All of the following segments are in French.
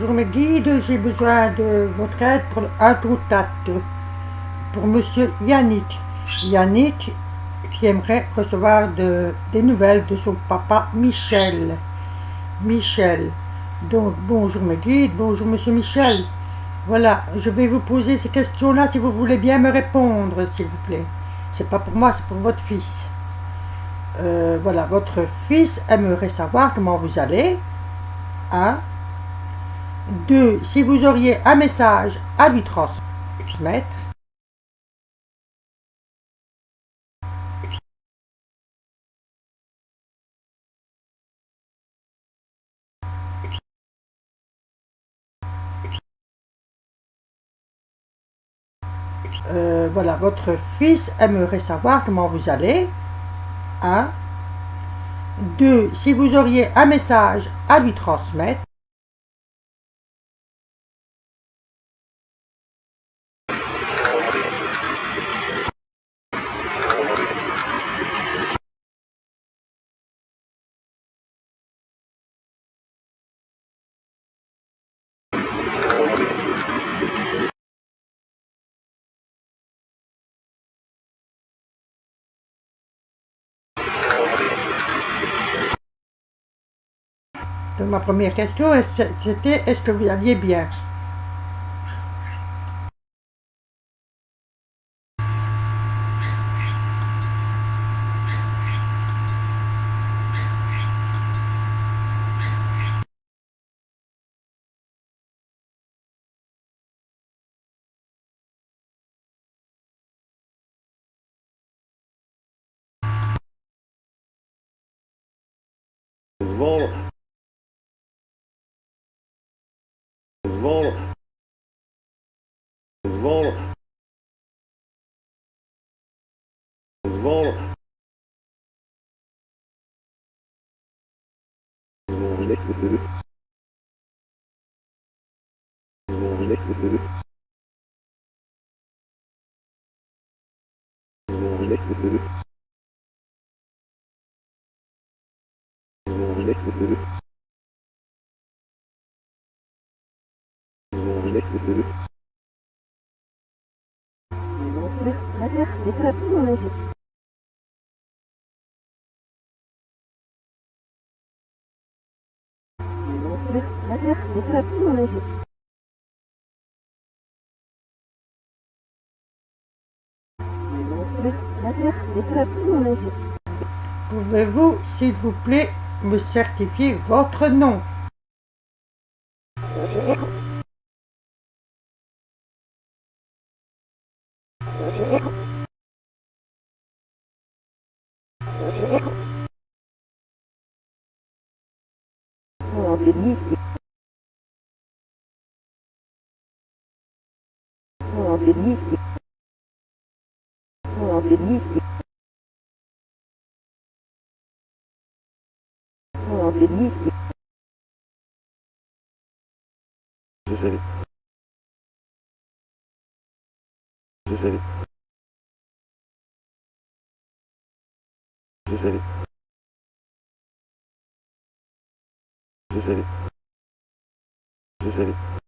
Bonjour mes guides, j'ai besoin de votre aide pour un contact pour monsieur Yannick. Yannick qui aimerait recevoir de, des nouvelles de son papa Michel. Michel. Donc bonjour mes guides, bonjour monsieur Michel. Voilà, je vais vous poser ces questions-là si vous voulez bien me répondre, s'il vous plaît. C'est pas pour moi, c'est pour votre fils. Euh, voilà, votre fils aimerait savoir comment vous allez. 1. 2. Si vous auriez un message à lui transmettre. Euh, voilà, votre fils aimerait savoir comment vous allez. 1. 2. Si vous auriez un message à lui transmettre. Ma première question, c'était est-ce que vous alliez bien? war so schlechtes Sitz. So schlechtes Sitz. So schlechtes Sitz. So schlechtes Sitz. So schlechtes Sitz. Nichts, weiß ich, wisst ihr das Film nicht? Pouvez-vous, s'il vous plaît, me certifier votre nom? De liste. или 200. 40 или 200. 40 или 200. Thank you.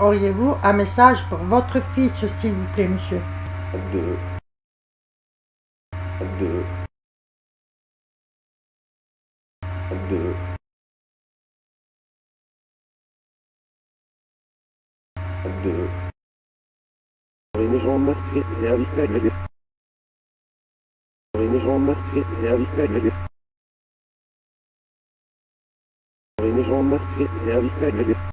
Auriez-vous un message pour votre fils, s'il vous plaît, monsieur? Les gens masqués et avec la glace. Les gens masqués et avec la glace. Les gens masqués et avec la glace.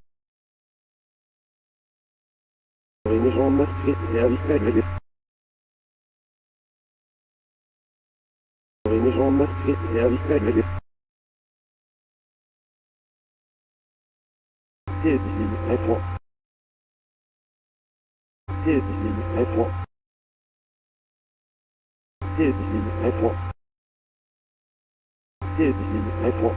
Les gens masqués et avec la glace. Les gens masqués et glace. Et visible, Hepsi defo. Hepsi defo. Hepsi defo.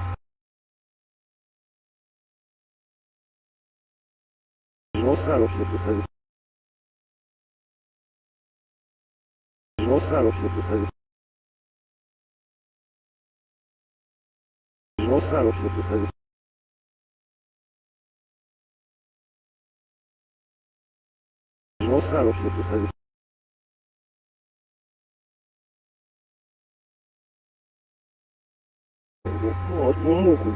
Rosaro się sucedzi. Rosaro się sucedzi. Rosaro się sucedzi. Olsa hoş geldiniz. Вот, ну, ну,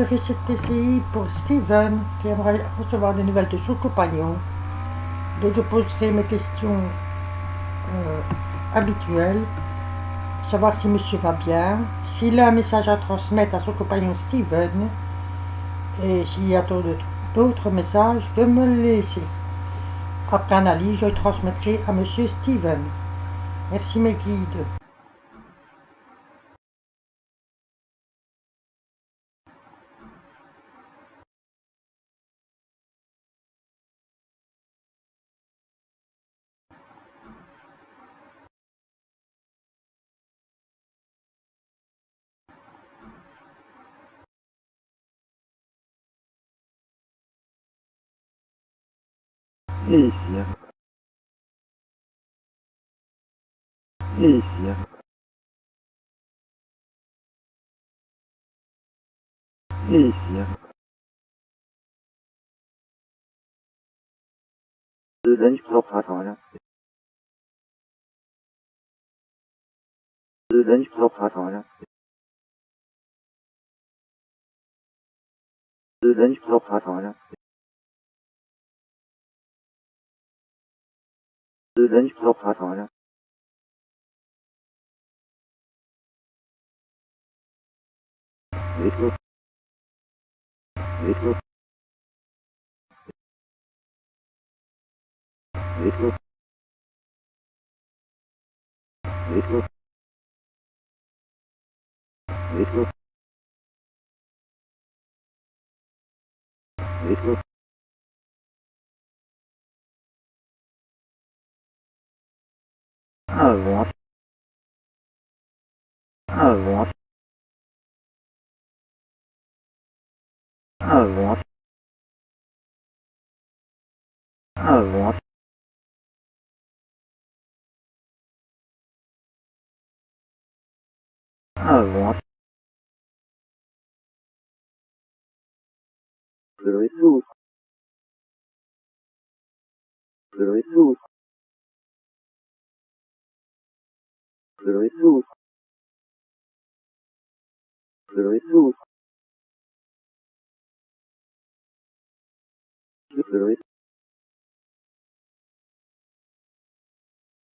Je fais cette TCI pour Steven qui aimerait recevoir des nouvelles de son compagnon. Donc je poserai mes questions euh, habituelles, savoir si monsieur va bien, s'il a un message à transmettre à son compagnon Steven, et s'il y a d'autres messages, de me le laisser. Après analyse, je transmettrai à monsieur Steven. Merci mes guides. นี่เสี人就知道爬床上，人就知道爬床上，人就知道爬床上人需要爬墙呀。没出。没出。没出。没出。没出。没出。没出。Avance. Avance. Avance. Avance. Avance. Le souffle le ресурс ресурс ресурс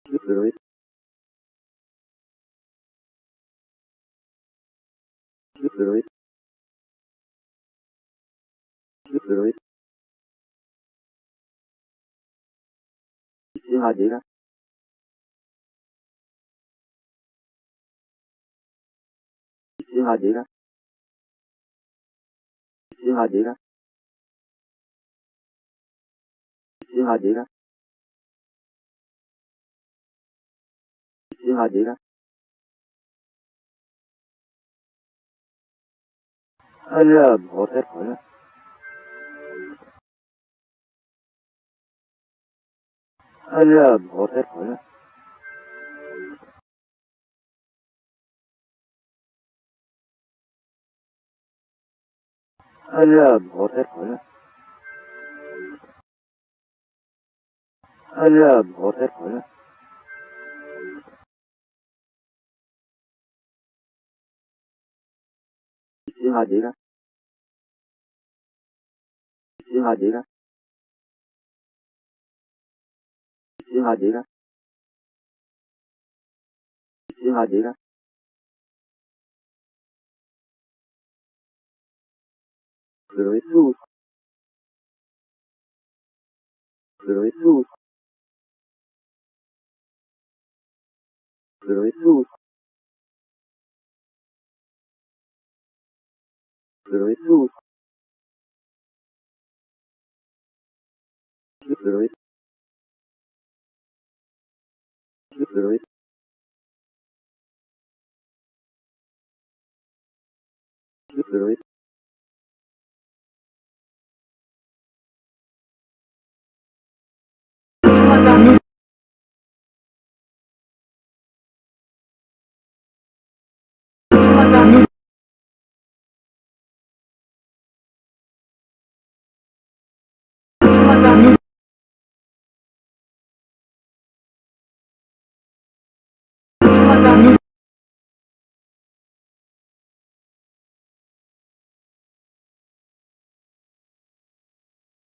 ресурс ресурс ресурс Сиадера chỉ là gì đó. Chỉ là gì đó. Chỉ là gì đó. Chỉ là gì đó. Anh là bỏ hết khỏi đó. Anh là bỏ hết khỏi đó. alarm hotet hola alarm hotet hola Sinadira Sinadira Sinadira Sinadira The resource. The resource. The resource. The resource.